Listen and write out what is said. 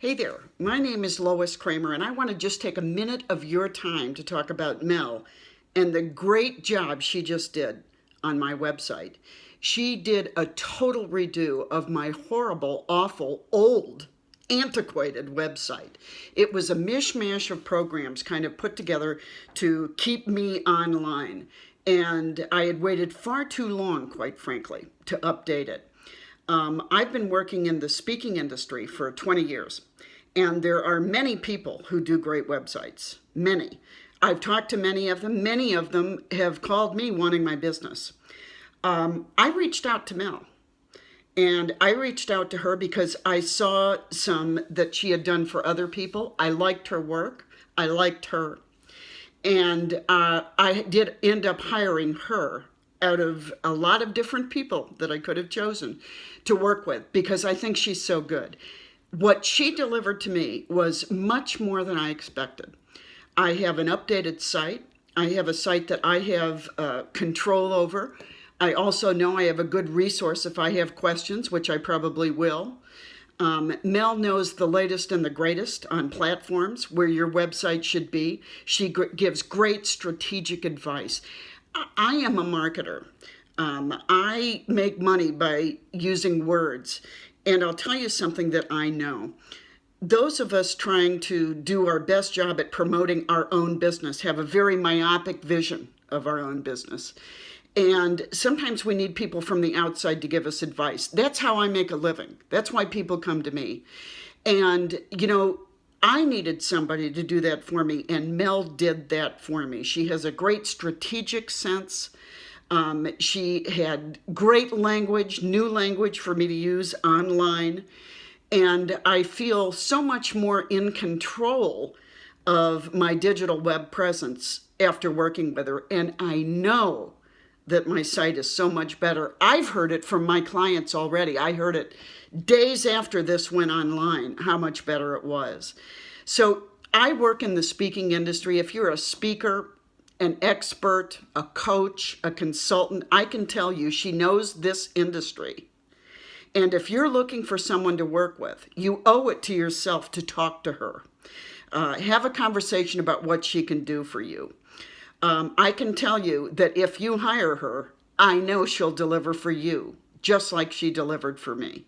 Hey there, my name is Lois Kramer, and I want to just take a minute of your time to talk about Mel and the great job she just did on my website. She did a total redo of my horrible, awful, old, antiquated website. It was a mishmash of programs kind of put together to keep me online. And I had waited far too long, quite frankly, to update it. Um, I've been working in the speaking industry for 20 years, and there are many people who do great websites, many. I've talked to many of them. Many of them have called me wanting my business. Um, I reached out to Mel, and I reached out to her because I saw some that she had done for other people. I liked her work. I liked her. And uh, I did end up hiring her out of a lot of different people that I could have chosen to work with because I think she's so good. What she delivered to me was much more than I expected. I have an updated site. I have a site that I have uh, control over. I also know I have a good resource if I have questions, which I probably will. Um, Mel knows the latest and the greatest on platforms where your website should be. She gives great strategic advice. I am a marketer. Um, I make money by using words. And I'll tell you something that I know. Those of us trying to do our best job at promoting our own business have a very myopic vision of our own business. And sometimes we need people from the outside to give us advice. That's how I make a living. That's why people come to me. And, you know, I needed somebody to do that for me, and Mel did that for me. She has a great strategic sense. Um, she had great language, new language for me to use online. And I feel so much more in control of my digital web presence after working with her. And I know that my site is so much better. I've heard it from my clients already. I heard it days after this went online, how much better it was. So I work in the speaking industry. If you're a speaker, an expert, a coach, a consultant, I can tell you she knows this industry. And if you're looking for someone to work with, you owe it to yourself to talk to her. Uh, have a conversation about what she can do for you. Um, I can tell you that if you hire her, I know she'll deliver for you, just like she delivered for me.